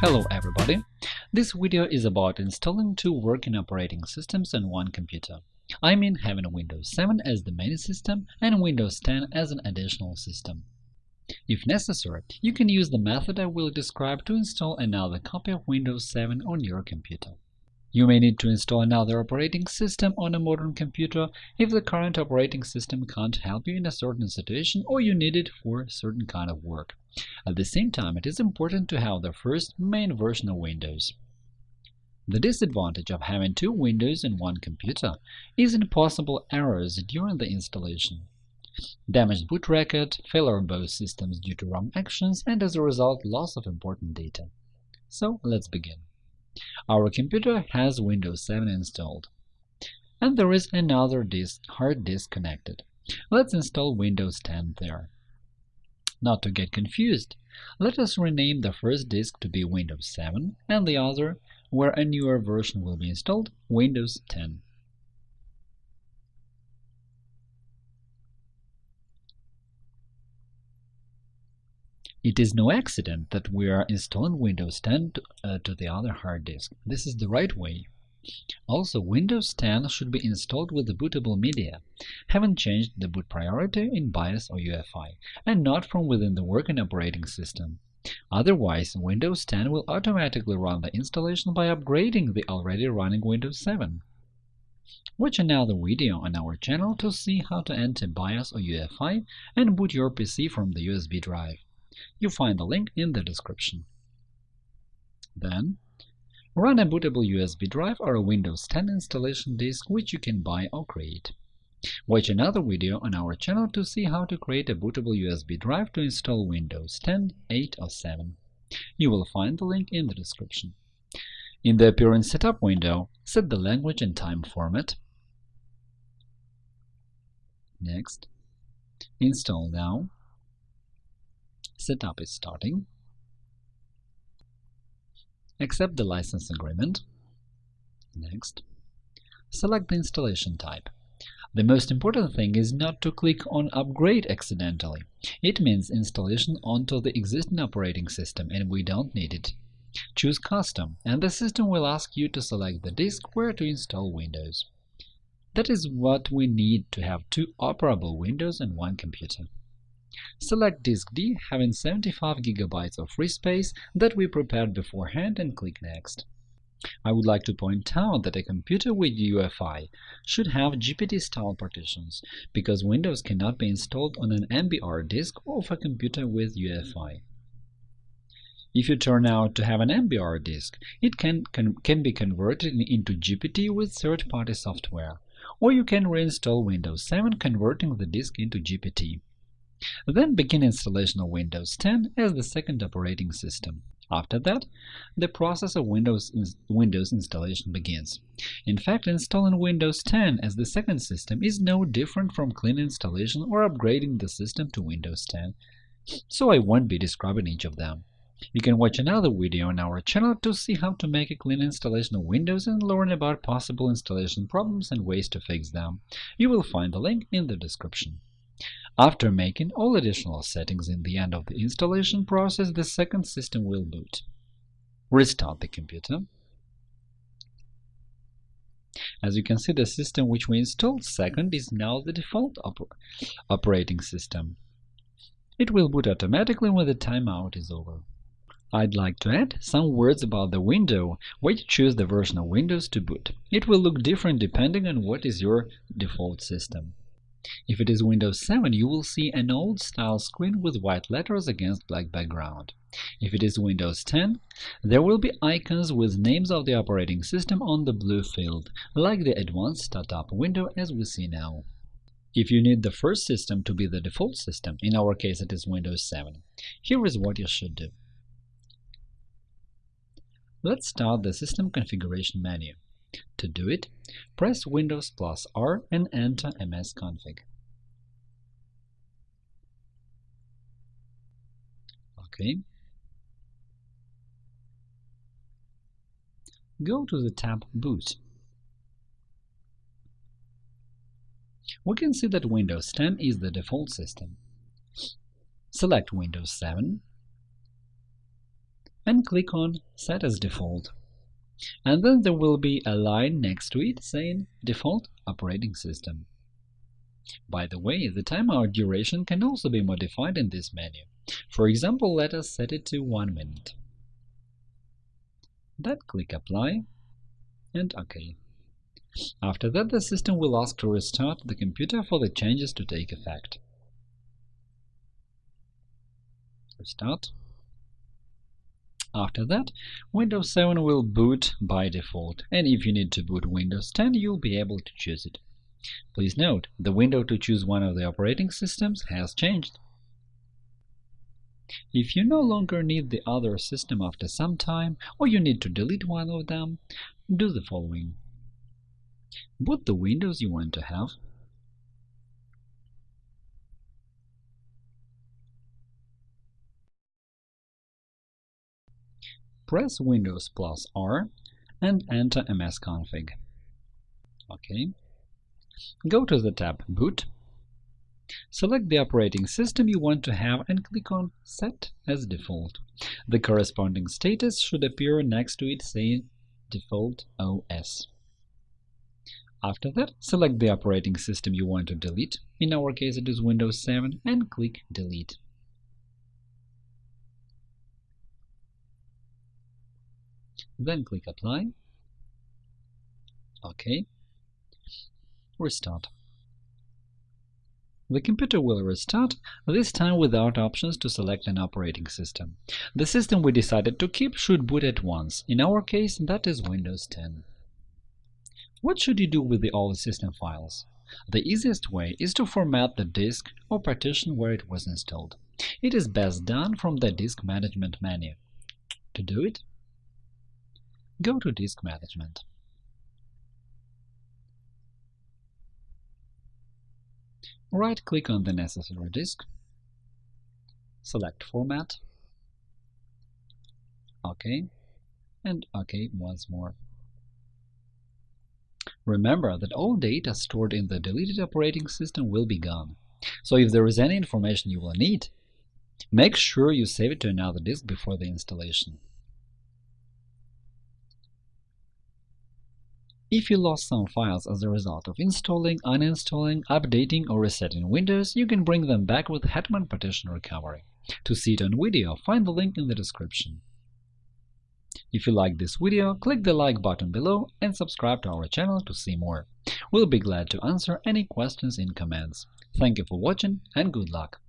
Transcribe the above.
Hello everybody! This video is about installing two working operating systems on one computer. I mean having Windows 7 as the main system and Windows 10 as an additional system. If necessary, you can use the method I will describe to install another copy of Windows 7 on your computer. You may need to install another operating system on a modern computer if the current operating system can't help you in a certain situation or you need it for a certain kind of work. At the same time, it is important to have the first main version of Windows. The disadvantage of having two Windows in one computer is in possible errors during the installation. Damaged boot record, failure of both systems due to ROM actions, and as a result loss of important data. So let's begin. Our computer has Windows 7 installed. And there is another disk, hard disk connected. Let's install Windows 10 there. Not to get confused, let us rename the first disk to be Windows 7 and the other, where a newer version will be installed, Windows 10. It is no accident that we are installing Windows 10 to, uh, to the other hard disk. This is the right way. Also, Windows 10 should be installed with the bootable media, having changed the boot priority in BIOS or UEFI, and not from within the working operating system. Otherwise, Windows 10 will automatically run the installation by upgrading the already running Windows 7. Watch another video on our channel to see how to enter BIOS or UEFI and boot your PC from the USB drive. You find the link in the description. Then, run a bootable USB drive or a Windows 10 installation disk which you can buy or create. Watch another video on our channel to see how to create a bootable USB drive to install Windows 10, 8 or 7. You will find the link in the description. In the Appearance Setup window, set the language and time format. Next. Install now. Setup is starting. Accept the license agreement. Next. Select the installation type. The most important thing is not to click on Upgrade accidentally. It means installation onto the existing operating system, and we don't need it. Choose Custom, and the system will ask you to select the disk where to install Windows. That is what we need to have two operable Windows on one computer. Select Disk D having 75 GB of free space that we prepared beforehand and click Next. I would like to point out that a computer with UEFI should have GPT-style partitions, because Windows cannot be installed on an MBR disk of a computer with UEFI. If you turn out to have an MBR disk, it can, can, can be converted into GPT with third-party software, or you can reinstall Windows 7 converting the disk into GPT. Then begin installation of Windows 10 as the second operating system. After that, the process of Windows, Windows installation begins. In fact, installing Windows 10 as the second system is no different from clean installation or upgrading the system to Windows 10, so I won't be describing each of them. You can watch another video on our channel to see how to make a clean installation of Windows and learn about possible installation problems and ways to fix them. You will find the link in the description. After making all additional settings in the end of the installation process, the second system will boot. Restart the computer. As you can see, the system which we installed second is now the default oper operating system. It will boot automatically when the timeout is over. I'd like to add some words about the window where you choose the version of Windows to boot. It will look different depending on what is your default system. If it is Windows 7, you will see an old-style screen with white letters against black background. If it is Windows 10, there will be icons with names of the operating system on the blue field, like the Advanced Startup window as we see now. If you need the first system to be the default system, in our case it is Windows 7, here is what you should do. Let's start the System Configuration menu. To do it, press Windows plus R and enter msconfig. OK. Go to the tab Boot. We can see that Windows 10 is the default system. Select Windows 7 and click on Set as default. And then there will be a line next to it saying Default operating system. By the way, the timeout duration can also be modified in this menu. For example, let us set it to 1 minute. Then click Apply and OK. After that, the system will ask to restart the computer for the changes to take effect. Restart. After that, Windows 7 will boot by default, and if you need to boot Windows 10, you'll be able to choose it. Please note, the window to choose one of the operating systems has changed. If you no longer need the other system after some time, or you need to delete one of them, do the following. Boot the Windows you want to have. Press Windows plus R and enter msconfig. OK. Go to the tab Boot Select the operating system you want to have and click on Set as default. The corresponding status should appear next to it saying Default OS. After that, select the operating system you want to delete, in our case it is Windows 7, and click Delete. Then click Apply. OK. Restart. The computer will restart, this time without options to select an operating system. The system we decided to keep should boot at once, in our case that is Windows 10. What should you do with the old system files? The easiest way is to format the disk or partition where it was installed. It is best done from the Disk Management menu. To do it, go to Disk Management. Right-click on the necessary disk, select Format, OK, and OK once more. Remember that all data stored in the deleted operating system will be gone, so if there is any information you will need, make sure you save it to another disk before the installation. If you lost some files as a result of installing, uninstalling, updating or resetting Windows, you can bring them back with Hetman Partition Recovery. To see it on video, find the link in the description. If you like this video, click the like button below and subscribe to our channel to see more. We'll be glad to answer any questions in comments. Thank you for watching and good luck!